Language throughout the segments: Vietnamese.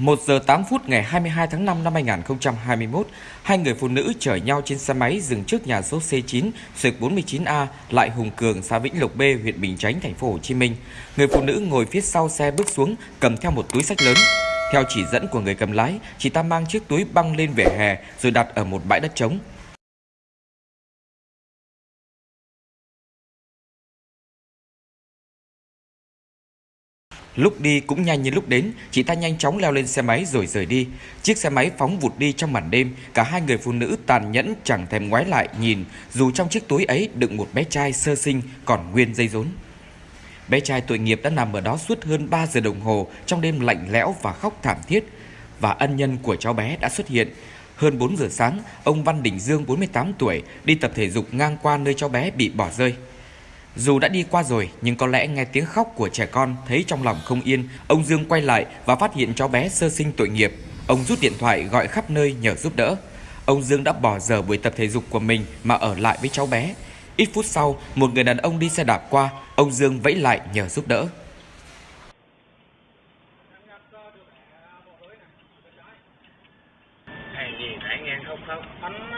1 giờ 8 phút ngày 22 tháng 5 năm 2021, hai người phụ nữ chở nhau trên xe máy dừng trước nhà số C9, sực 49A, lại Hùng Cường, xã Vĩnh Lộc B, huyện Bình Chánh, thành phố Hồ Chí Minh. Người phụ nữ ngồi phía sau xe bước xuống, cầm theo một túi sách lớn. Theo chỉ dẫn của người cầm lái, chị ta mang chiếc túi băng lên vỉa hè rồi đặt ở một bãi đất trống. Lúc đi cũng nhanh như lúc đến, chị ta nhanh chóng leo lên xe máy rồi rời đi. Chiếc xe máy phóng vụt đi trong màn đêm, cả hai người phụ nữ tàn nhẫn chẳng thèm ngoái lại nhìn, dù trong chiếc túi ấy đựng một bé trai sơ sinh còn nguyên dây rốn. Bé trai tội nghiệp đã nằm ở đó suốt hơn 3 giờ đồng hồ trong đêm lạnh lẽo và khóc thảm thiết. Và ân nhân của cháu bé đã xuất hiện. Hơn 4 giờ sáng, ông Văn Đình Dương 48 tuổi đi tập thể dục ngang qua nơi cháu bé bị bỏ rơi. Dù đã đi qua rồi nhưng có lẽ nghe tiếng khóc của trẻ con thấy trong lòng không yên, ông Dương quay lại và phát hiện cháu bé sơ sinh tội nghiệp. Ông rút điện thoại gọi khắp nơi nhờ giúp đỡ. Ông Dương đã bỏ giờ buổi tập thể dục của mình mà ở lại với cháu bé. Ít phút sau, một người đàn ông đi xe đạp qua, ông Dương vẫy lại nhờ giúp đỡ. Hàng gì nãy nghe không không? anh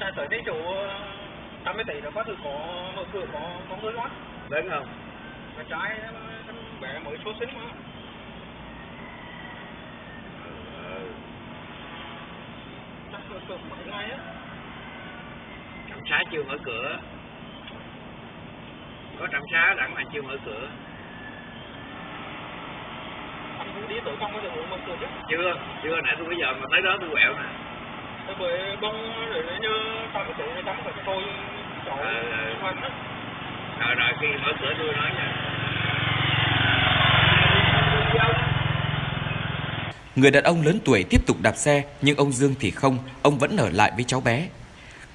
ra tới chỗ chỗ 80 tỷ là có từ có mở cửa có có người lót Lớn không? mà trái anh bé mới số sinh mà Ừ. chắc cửa cửa mấy ngày á Trạm xá chưa mở cửa. Có trạm xá đặng mà chưa mở cửa. anh cũng đi tới trong cái đường mở cửa chứ Chưa, chưa nãy tôi bây giờ mà tới đó tôi quẹo nè. tôi bởi bông rồi nó như 80 tỷ nó chấm phải tôi cháu hoàn á Rồi rồi khi mở cửa tôi nói nha. Người đàn ông lớn tuổi tiếp tục đạp xe nhưng ông Dương thì không, ông vẫn ở lại với cháu bé.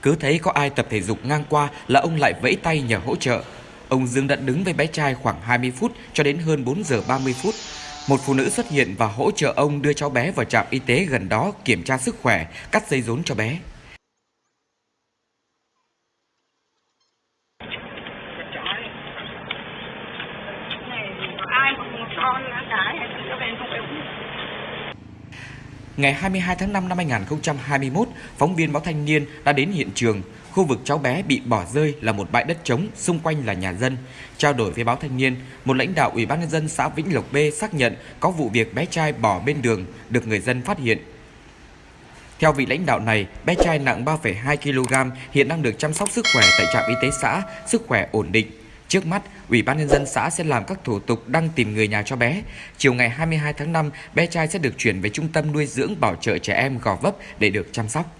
Cứ thấy có ai tập thể dục ngang qua là ông lại vẫy tay nhờ hỗ trợ. Ông Dương đã đứng với bé trai khoảng 20 phút cho đến hơn 4 giờ 30 phút. Một phụ nữ xuất hiện và hỗ trợ ông đưa cháu bé vào trạm y tế gần đó kiểm tra sức khỏe, cắt dây rốn cho bé. cái trái này có ai mà một con nó cái hay nó bên không đúng Ngày 22 tháng 5 năm 2021, phóng viên báo Thanh niên đã đến hiện trường. Khu vực cháu bé bị bỏ rơi là một bãi đất trống, xung quanh là nhà dân. Trao đổi với báo Thanh niên, một lãnh đạo Ủy ban nhân dân xã Vĩnh Lộc B xác nhận có vụ việc bé trai bỏ bên đường được người dân phát hiện. Theo vị lãnh đạo này, bé trai nặng 3,2 kg hiện đang được chăm sóc sức khỏe tại trạm y tế xã, sức khỏe ổn định. Trước mắt, Ủy ban nhân dân xã sẽ làm các thủ tục đăng tìm người nhà cho bé. Chiều ngày 22 tháng 5, bé trai sẽ được chuyển về trung tâm nuôi dưỡng bảo trợ trẻ em Gò Vấp để được chăm sóc.